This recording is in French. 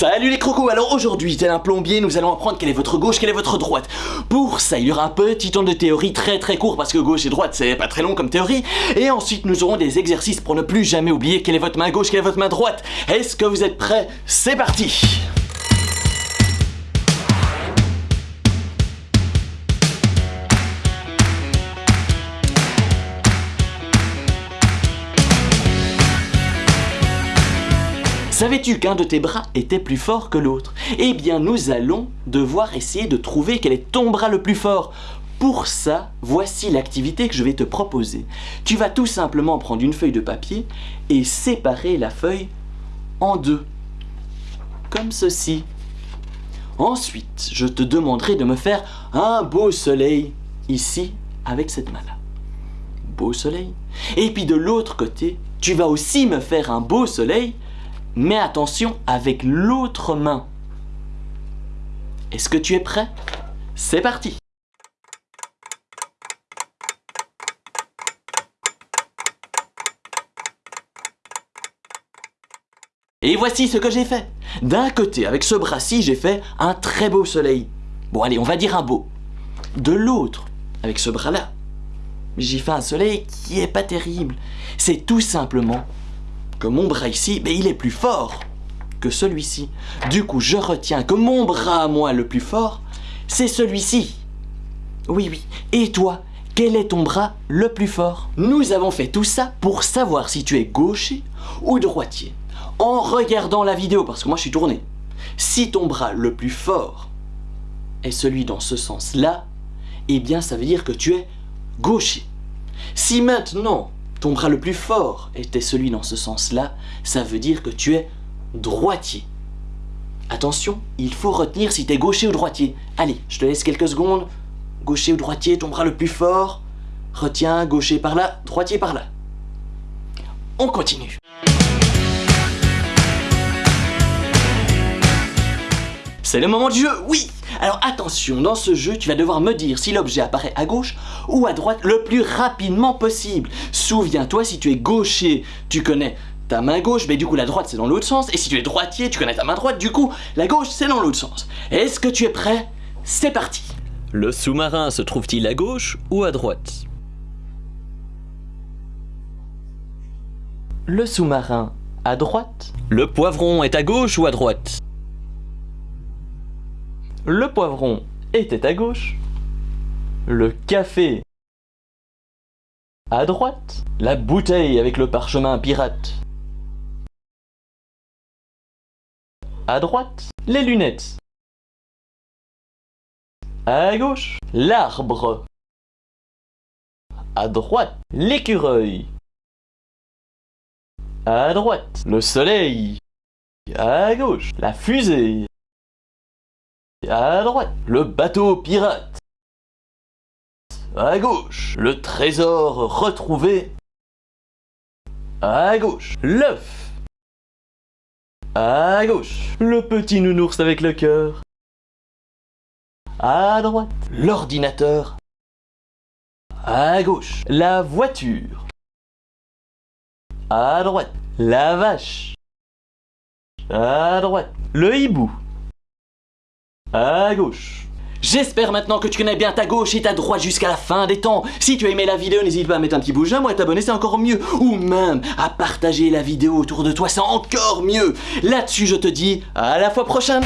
Salut les crocos, alors aujourd'hui, tel un plombier, nous allons apprendre quelle est votre gauche, quelle est votre droite. Pour ça, il y aura un petit temps de théorie très très court parce que gauche et droite, c'est pas très long comme théorie. Et ensuite, nous aurons des exercices pour ne plus jamais oublier quelle est votre main gauche, quelle est votre main droite. Est-ce que vous êtes prêts? C'est parti Savais-tu qu'un de tes bras était plus fort que l'autre? Eh bien, nous allons devoir essayer de trouver quel est ton bras le plus fort. Pour ça, voici l'activité que je vais te proposer. Tu vas tout simplement prendre une feuille de papier et séparer la feuille en deux. Comme ceci. Ensuite, je te demanderai de me faire un beau soleil ici avec cette main-là. Beau soleil. Et puis de l'autre côté, tu vas aussi me faire un beau soleil mais attention avec l'autre main. Est-ce que tu es prêt? C'est parti Et voici ce que j'ai fait. D'un côté, avec ce bras-ci, j'ai fait un très beau soleil. Bon allez, on va dire un beau. De l'autre, avec ce bras-là, j'ai fait un soleil qui est pas terrible. C'est tout simplement que mon bras ici, il est plus fort que celui-ci. Du coup, je retiens que mon bras à moi le plus fort, c'est celui-ci. Oui, oui. Et toi, quel est ton bras le plus fort? Nous avons fait tout ça pour savoir si tu es gaucher ou droitier. En regardant la vidéo, parce que moi je suis tourné. Si ton bras le plus fort est celui dans ce sens-là, eh bien ça veut dire que tu es gaucher. Si maintenant ton bras le plus fort était celui dans ce sens-là, ça veut dire que tu es droitier. Attention, il faut retenir si tu es gaucher ou droitier. Allez, je te laisse quelques secondes. Gaucher ou droitier, ton bras le plus fort. Retiens, gaucher par là, droitier par là. On continue. C'est le moment du jeu, oui alors attention, dans ce jeu, tu vas devoir me dire si l'objet apparaît à gauche ou à droite le plus rapidement possible. Souviens-toi, si tu es gaucher, tu connais ta main gauche, mais du coup la droite c'est dans l'autre sens. Et si tu es droitier, tu connais ta main droite, du coup la gauche c'est dans l'autre sens. Est-ce que tu es prêt? C'est parti Le sous-marin se trouve-t-il à gauche ou à droite? Le sous-marin à droite? Le poivron est à gauche ou à droite? Le poivron était à gauche, le café à droite, la bouteille avec le parchemin pirate à droite, les lunettes à gauche, l'arbre à droite, l'écureuil à droite, le soleil à gauche, la fusée à droite, le bateau pirate. À gauche, le trésor retrouvé. À gauche, l'œuf. À gauche, le petit nounours avec le cœur. À droite, l'ordinateur. À gauche, la voiture. À droite, la vache. À droite, le hibou à gauche. J'espère maintenant que tu connais bien ta gauche et ta droite jusqu'à la fin des temps. Si tu as aimé la vidéo, n'hésite pas à mettre un petit pouce à t'abonner, c'est encore mieux. Ou même à partager la vidéo autour de toi, c'est encore mieux. Là-dessus, je te dis à la fois prochaine.